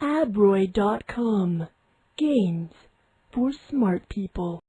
Abroy.com. Games for smart people.